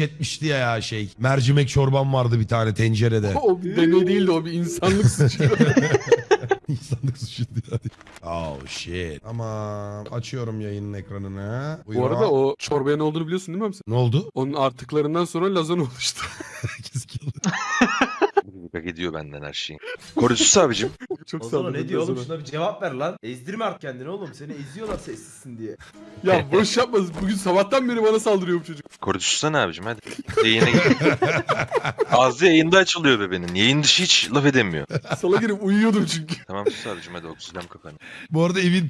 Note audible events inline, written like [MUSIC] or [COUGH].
etmişti ya, ya şey. Mercimek çorbam vardı bir tane tencerede. O bir deney değildi o bir insanlık suçu. [LAUGHS] İnsanlık suçu diyor. Oh shit. Tamam. Açıyorum yayının ekranını. Bu Buyur arada ama. o çorbaya ne olduğunu biliyorsun değil mi sen? Ne oldu? Onun artıklarından sonra lazan oluştu. [LAUGHS] Bak ediyor benden her şeyi. Koruyucus abicim. Çok O sağ ol. zaman ne diyor oğlum şuna bir cevap ver lan. Ezdirme artık kendini oğlum. Seni eziyorlar sessizsin diye. [LAUGHS] Ya boş yapma. Bugün sabahtan beri bana saldırıyor bu çocuk. Ne abicim hadi. Yayına gir. [LAUGHS] Ağzı yayında açılıyor bebenin. Yayın dışı hiç laf edemiyor. Sala girip uyuyordum çünkü. Tamam sus abicim hadi oksijen kapanı. Bu arada evin